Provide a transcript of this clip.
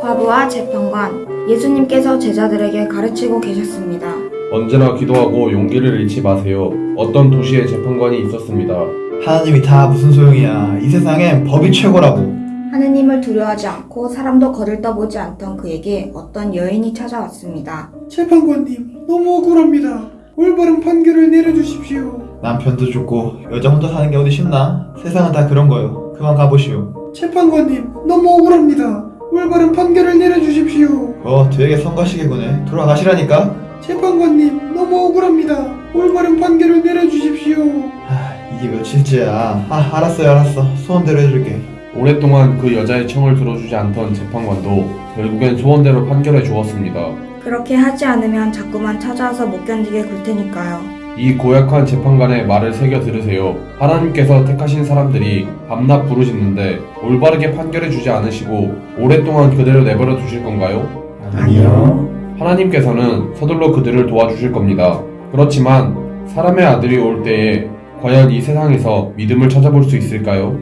과부와 재판관, 예수님께서 제자들에게 가르치고 계셨습니다. 언제나 기도하고 용기를 잃지 마세요. 어떤 도시에 재판관이 있었습니다. 하나님이 다 무슨 소용이야. 이 세상엔 법이 최고라고. 하느님을 두려워하지 않고 사람도 거들떠보지 않던 그에게 어떤 여인이 찾아왔습니다. 재판관님, 너무 억울합니다. 올바른 판결을 내려주십시오. 남편도 죽고 여자 혼자 사는 게 어디 쉽나? 세상은 다 그런 거요. 그만 가보시오. 재판관님, 너무 억울합니다. 올바른 판결을 내려주십시오. 어, 되게 성가시게구네. 돌아가시라니까? 재판관님, 너무 억울합니다. 올바른 판결을 내려주십시오. 아, 이게 며칠째야. 아, 알았어요, 알았어. 소원대로 해줄게. 오랫동안 그 여자의 청을 들어주지 않던 재판관도 결국엔 소원대로 판결해 주었습니다. 그렇게 하지 않으면 자꾸만 찾아와서 못 견디게 굴 테니까요. 이 고약한 재판관의 말을 새겨 들으세요. 하나님께서 택하신 사람들이 밤낮 부르짖는데 올바르게 판결해 주지 않으시고 오랫동안 그대로 내버려 두실 건가요? 아니요. 하나님께서는 서둘러 그들을 도와주실 겁니다. 그렇지만 사람의 아들이 올 때에 과연 이 세상에서 믿음을 찾아볼 수 있을까요?